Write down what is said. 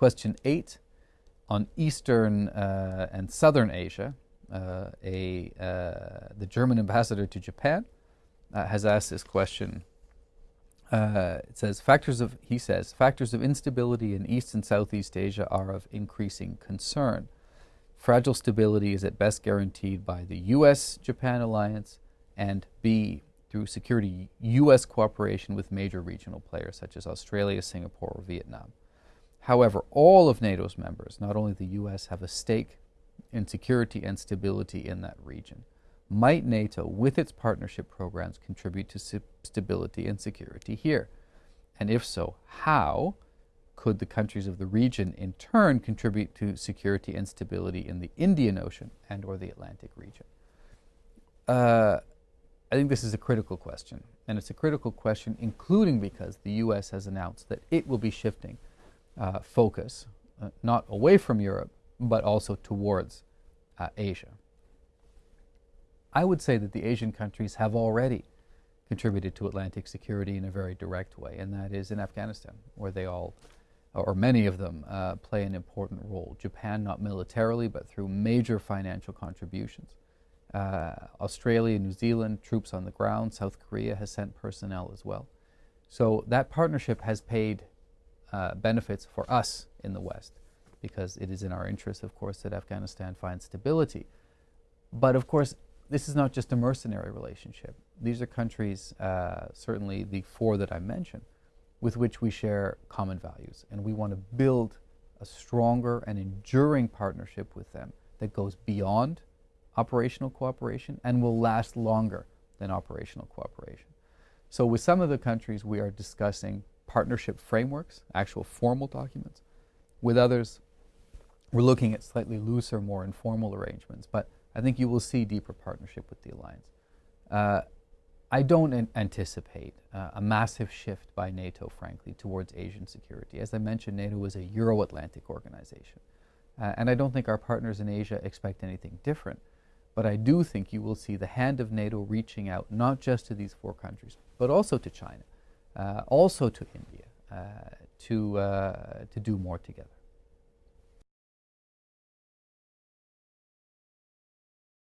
Question eight on Eastern uh, and Southern Asia. Uh, a, uh, the German ambassador to Japan uh, has asked this question. Uh, it says factors of he says factors of instability in East and Southeast Asia are of increasing concern. Fragile stability is at best guaranteed by the U.S.-Japan alliance and B through security U.S. cooperation with major regional players such as Australia, Singapore, or Vietnam. However, all of NATO's members, not only the U.S., have a stake in security and stability in that region. Might NATO, with its partnership programs, contribute to stability and security here? And if so, how could the countries of the region in turn contribute to security and stability in the Indian Ocean and or the Atlantic region? Uh, I think this is a critical question. And it's a critical question, including because the U.S. has announced that it will be shifting uh, focus, uh, not away from Europe, but also towards uh, Asia. I would say that the Asian countries have already contributed to Atlantic security in a very direct way, and that is in Afghanistan, where they all, or many of them, uh, play an important role. Japan, not militarily, but through major financial contributions. Uh, Australia, New Zealand, troops on the ground. South Korea has sent personnel as well. So that partnership has paid uh, benefits for us in the West because it is in our interest, of course, that Afghanistan finds stability. But of course, this is not just a mercenary relationship. These are countries, uh, certainly the four that I mentioned, with which we share common values. And we want to build a stronger and enduring partnership with them that goes beyond operational cooperation and will last longer than operational cooperation. So with some of the countries, we are discussing partnership frameworks, actual formal documents. With others, we're looking at slightly looser, more informal arrangements, but I think you will see deeper partnership with the alliance. Uh, I don't an anticipate uh, a massive shift by NATO, frankly, towards Asian security. As I mentioned, NATO is a Euro-Atlantic organization. Uh, and I don't think our partners in Asia expect anything different. But I do think you will see the hand of NATO reaching out not just to these four countries, but also to China, also to India, uh, to, uh, to do more together.